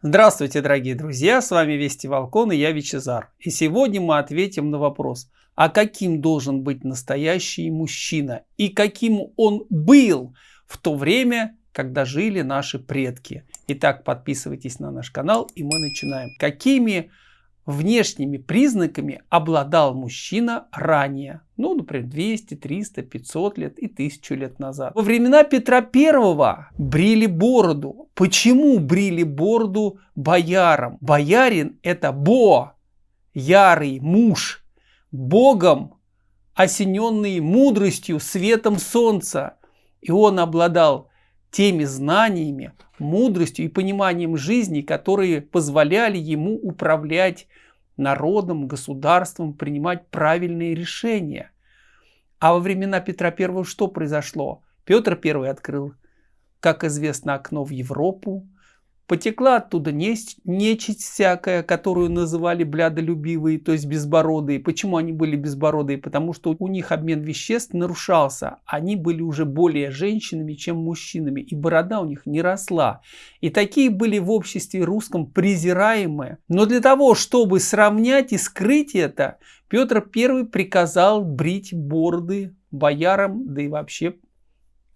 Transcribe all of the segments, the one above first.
Здравствуйте, дорогие друзья, с вами Вести Волкон и я Вичезар. И сегодня мы ответим на вопрос, а каким должен быть настоящий мужчина и каким он был в то время, когда жили наши предки. Итак, подписывайтесь на наш канал и мы начинаем. Какими внешними признаками обладал мужчина ранее. Ну, например, 200, 300, 500 лет и 1000 лет назад. Во времена Петра Первого брили бороду. Почему брили бороду боярам? Боярин это Бо, ярый муж, Богом осененный мудростью, светом солнца. И он обладал теми знаниями, мудростью и пониманием жизни, которые позволяли ему управлять народом, государством, принимать правильные решения. А во времена Петра I что произошло? Петр I открыл, как известно, окно в Европу, Потекла оттуда нечисть, всякая, которую называли блядолюбивые, то есть безбородые. Почему они были безбородые? Потому что у них обмен веществ нарушался. Они были уже более женщинами, чем мужчинами, и борода у них не росла. И такие были в обществе русском презираемые. Но для того, чтобы сравнять и скрыть это, Петр I приказал брить бороды боярам, да и вообще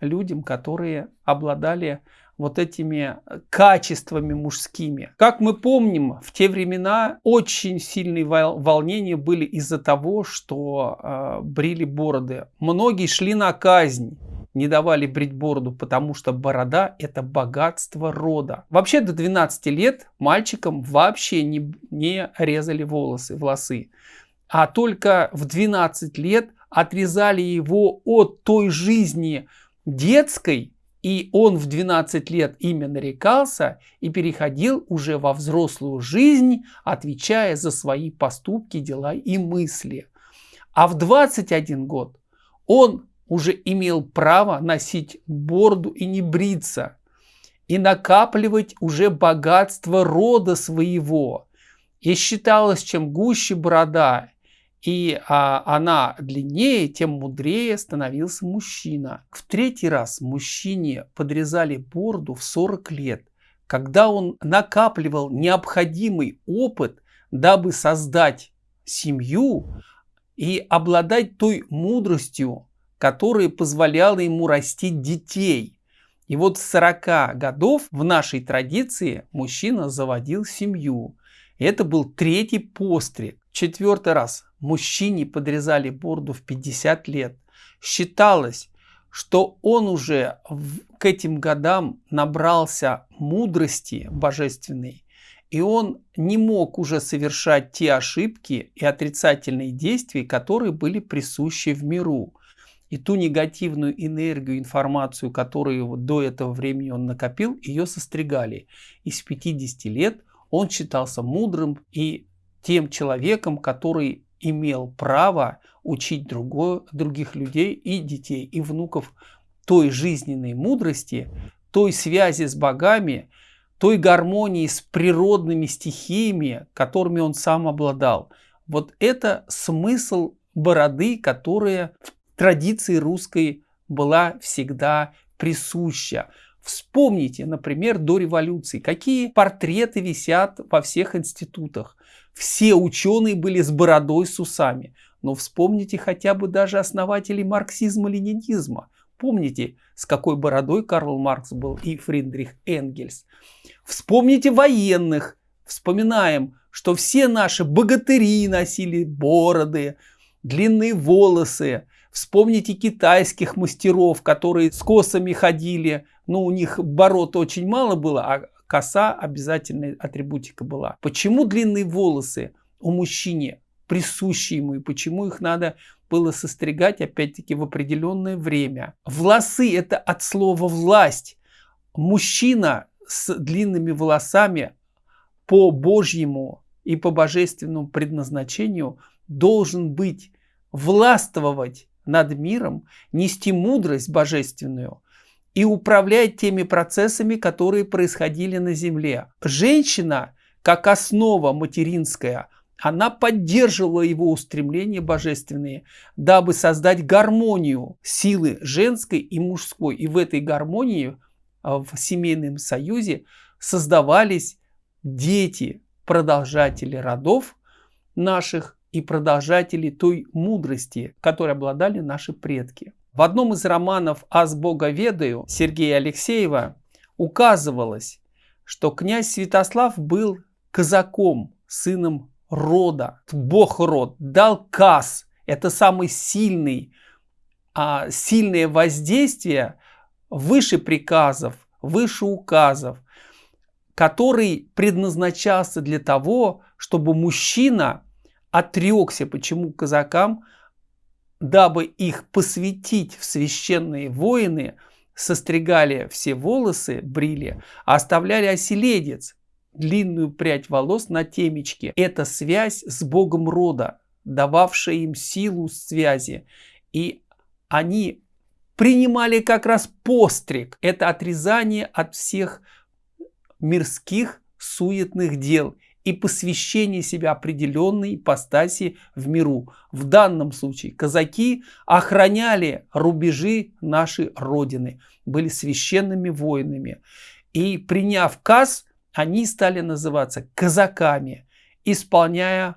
людям, которые обладали вот этими э, качествами мужскими. Как мы помним, в те времена очень сильные волнения были из-за того, что э, брили бороды. Многие шли на казнь не давали брить бороду, потому что борода это богатство рода. Вообще до 12 лет мальчикам вообще не, не резали волосы, волосы. А только в 12 лет отрезали его от той жизни детской, и он в 12 лет ими нарекался и переходил уже во взрослую жизнь, отвечая за свои поступки, дела и мысли. А в 21 год он уже имел право носить бороду и не бриться, и накапливать уже богатство рода своего. И считалось, чем гуще борода и а, она длиннее, тем мудрее становился мужчина. В третий раз мужчине подрезали бороду в 40 лет, когда он накапливал необходимый опыт, дабы создать семью и обладать той мудростью, которая позволяла ему растить детей. И вот с 40 годов в нашей традиции мужчина заводил семью. Это был третий постриг. Четвертый раз мужчине подрезали бороду в 50 лет. Считалось, что он уже к этим годам набрался мудрости божественной, и он не мог уже совершать те ошибки и отрицательные действия, которые были присущи в миру. И ту негативную энергию, информацию, которую до этого времени он накопил, ее состригали. И с 50 лет он считался мудрым и тем человеком, который имел право учить другое, других людей и детей, и внуков той жизненной мудрости, той связи с богами, той гармонии с природными стихиями, которыми он сам обладал. Вот это смысл бороды, которая в традиции русской была всегда присуща. Вспомните, например, до революции, какие портреты висят во всех институтах. Все ученые были с бородой, с усами. Но вспомните хотя бы даже основателей марксизма-ленинизма. Помните, с какой бородой Карл Маркс был и Фридрих Энгельс. Вспомните военных. Вспоминаем, что все наши богатыри носили бороды, длинные волосы. Вспомните китайских мастеров, которые с косами ходили. Ну, у них бород очень мало было, а коса обязательная атрибутика была. Почему длинные волосы у мужчины присущи ему и почему их надо было состригать опять-таки в определенное время. Волосы это от слова власть. Мужчина с длинными волосами по Божьему и по божественному предназначению должен быть властвовать над миром, нести мудрость божественную, и управлять теми процессами, которые происходили на Земле. Женщина, как основа материнская, она поддерживала его устремления божественные, дабы создать гармонию силы женской и мужской. И в этой гармонии, а, в семейном союзе, создавались дети, продолжатели родов наших и продолжатели той мудрости, которой обладали наши предки. В одном из романов «Аз Бога ведаю» Сергея Алексеева указывалось, что князь Святослав был казаком, сыном рода. Бог род дал каз. Это самый сильный, а, сильное воздействие выше приказов, выше указов, который предназначался для того, чтобы мужчина отрекся, почему казакам, дабы их посвятить в священные воины, состригали все волосы, брили, а оставляли оселедец, длинную прядь волос на темечке. Это связь с Богом рода, дававшая им силу связи. И они принимали как раз постриг. Это отрезание от всех мирских суетных дел и посвящение себя определенной ипостаси в миру. В данном случае казаки охраняли рубежи нашей Родины, были священными воинами. И приняв каз, они стали называться казаками, исполняя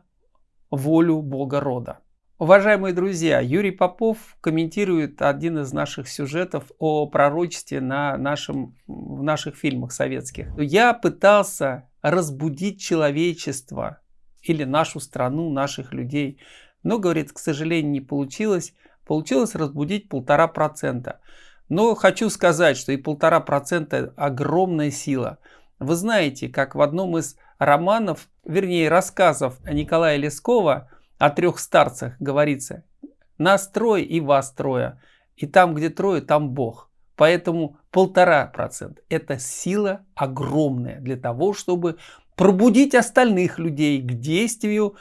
волю Бога рода. Уважаемые друзья, Юрий Попов комментирует один из наших сюжетов о пророчестве на нашем, в наших фильмах советских. Я пытался разбудить человечество или нашу страну, наших людей, но, говорит, к сожалению, не получилось. Получилось разбудить полтора процента. Но хочу сказать, что и полтора процента огромная сила. Вы знаете, как в одном из романов, вернее рассказов Николая Лескова о трех старцах говорится «Нас трое и вас трое, и там, где трое, там Бог». Поэтому полтора процента – это сила огромная для того, чтобы пробудить остальных людей к действию,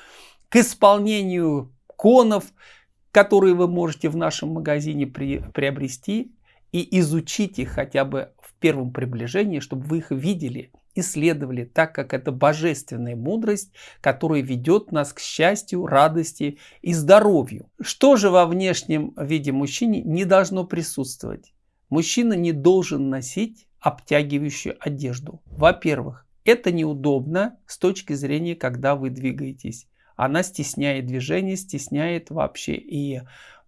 к исполнению конов, которые вы можете в нашем магазине при, приобрести и изучить их хотя бы в первом приближении, чтобы вы их видели, исследовали, так как это божественная мудрость, которая ведет нас к счастью, радости и здоровью. Что же во внешнем виде мужчине не должно присутствовать? Мужчина не должен носить обтягивающую одежду. Во-первых, это неудобно с точки зрения, когда вы двигаетесь. Она стесняет движение, стесняет вообще и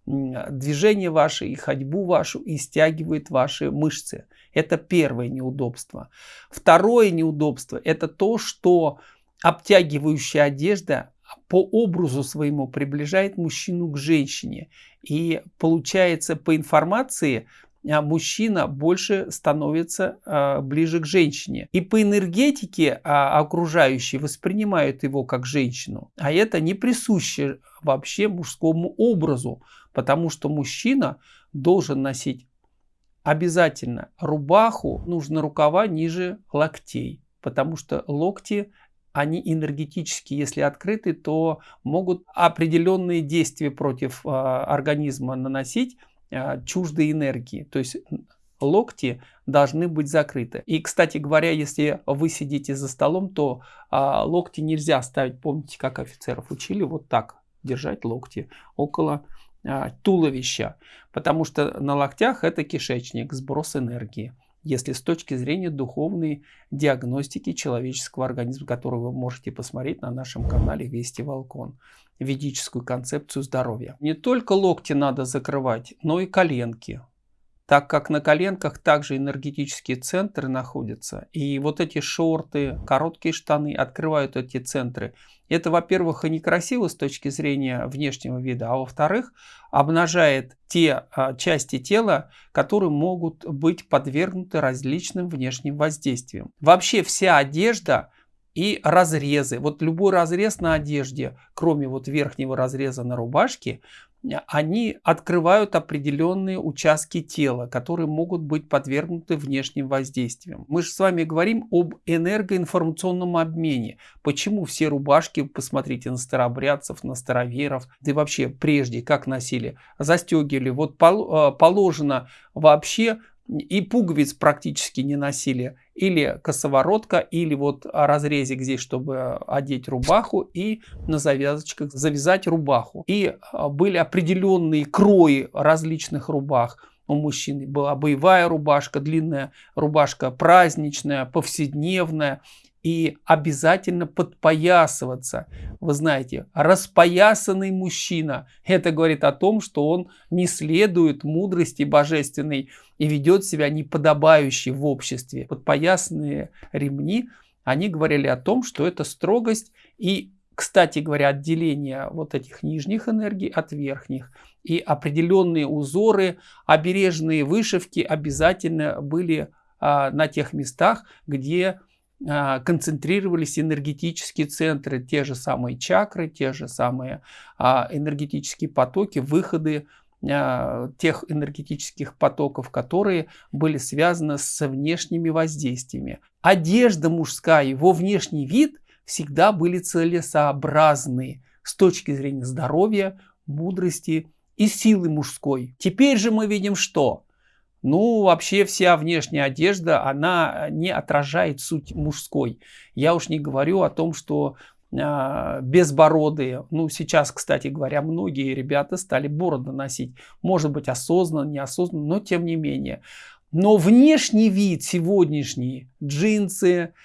движение ваше, и ходьбу вашу, и стягивает ваши мышцы. Это первое неудобство. Второе неудобство – это то, что обтягивающая одежда по образу своему приближает мужчину к женщине. И получается по информации мужчина больше становится а, ближе к женщине. И по энергетике а, окружающие воспринимают его как женщину. А это не присуще вообще мужскому образу, потому что мужчина должен носить обязательно рубаху, нужно рукава ниже локтей, потому что локти они энергетически, если открыты, то могут определенные действия против э, организма наносить, а, чуждой энергии. То есть локти должны быть закрыты. И, кстати говоря, если вы сидите за столом, то а, локти нельзя ставить, помните, как офицеров учили, вот так держать локти около а, туловища, потому что на локтях это кишечник, сброс энергии. Если с точки зрения духовной диагностики человеческого организма, которую вы можете посмотреть на нашем канале Вести Волкон ведическую концепцию здоровья. Не только локти надо закрывать, но и коленки, так как на коленках также энергетические центры находятся. И вот эти шорты, короткие штаны открывают эти центры. Это, во-первых, и некрасиво с точки зрения внешнего вида, а во-вторых, обнажает те а, части тела, которые могут быть подвергнуты различным внешним воздействиям. Вообще вся одежда и разрезы. Вот любой разрез на одежде, кроме вот верхнего разреза на рубашке, они открывают определенные участки тела, которые могут быть подвергнуты внешним воздействиям. Мы же с вами говорим об энергоинформационном обмене. Почему все рубашки, посмотрите на старобрядцев, на староверов, да и вообще прежде как носили, застегивали. Вот э, положено вообще и пуговиц практически не носили. Или косоворотка, или вот разрезик здесь, чтобы одеть рубаху, и на завязочках завязать рубаху. И а, были определенные крои различных рубах. У мужчин была боевая рубашка, длинная рубашка праздничная, повседневная. И обязательно подпоясываться. Вы знаете, распоясанный мужчина, это говорит о том, что он не следует мудрости божественной и ведет себя неподобающе в обществе. Подпоясанные ремни, они говорили о том, что это строгость и кстати говоря, отделение вот этих нижних энергий от верхних. И определенные узоры, обережные вышивки обязательно были а, на тех местах, где концентрировались энергетические центры, те же самые чакры, те же самые а, энергетические потоки, выходы а, тех энергетических потоков, которые были связаны с внешними воздействиями. Одежда мужская, его внешний вид всегда были целесообразны с точки зрения здоровья, мудрости и силы мужской. Теперь же мы видим что? Ну, вообще вся внешняя одежда, она не отражает суть мужской. Я уж не говорю о том, что э, безбородые, ну, сейчас, кстати говоря, многие ребята стали бороды носить. Может быть, осознанно, неосознанно, но тем не менее. Но внешний вид сегодняшний, джинсы,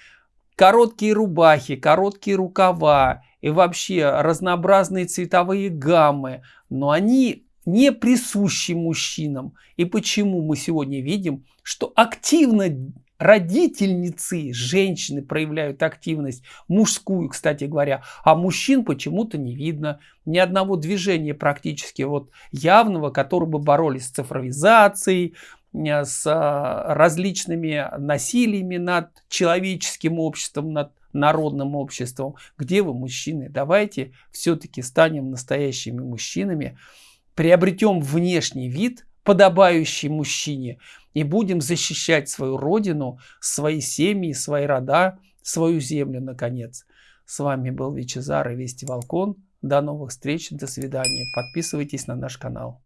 короткие рубахи, короткие рукава и вообще разнообразные цветовые гаммы, но они не присущи мужчинам. И почему мы сегодня видим, что активно родительницы, женщины проявляют активность, мужскую, кстати говоря, а мужчин почему-то не видно. Ни одного движения практически вот явного, которые бы боролись с цифровизацией, э, с э, различными насилиями над человеческим обществом, над народным обществом. Где вы, мужчины? Давайте все-таки станем настоящими мужчинами, приобретем внешний вид, подобающий мужчине, и будем защищать свою родину, свои семьи, свои рода, свою землю, наконец. С вами был Вичезар и Вести Волкон. До новых встреч, до свидания. Подписывайтесь на наш канал.